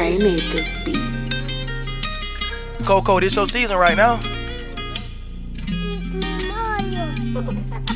Trey made this beat. Coco, this your season right now.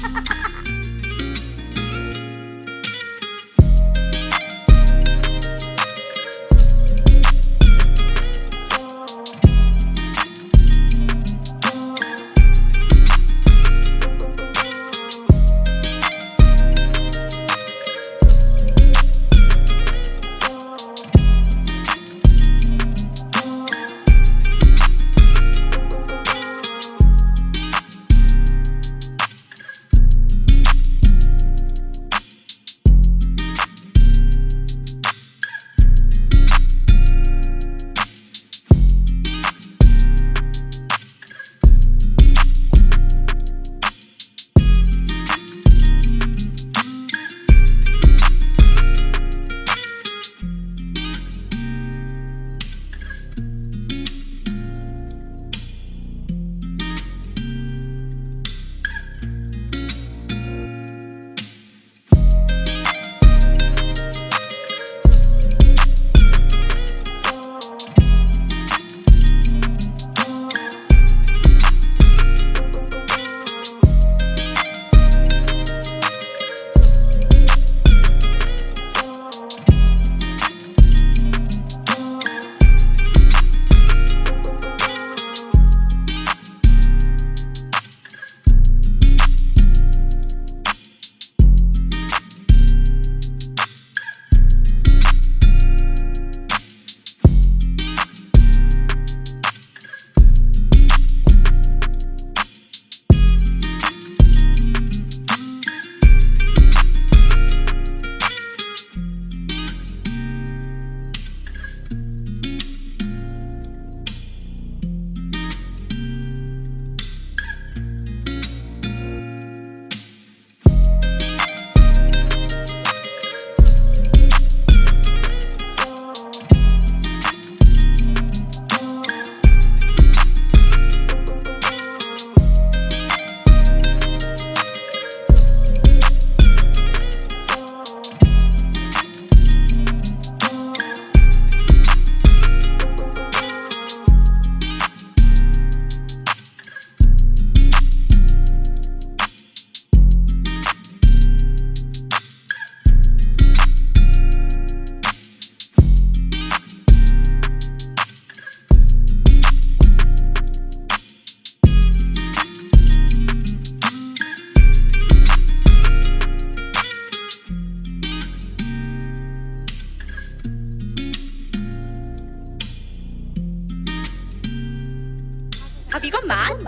아 이것만?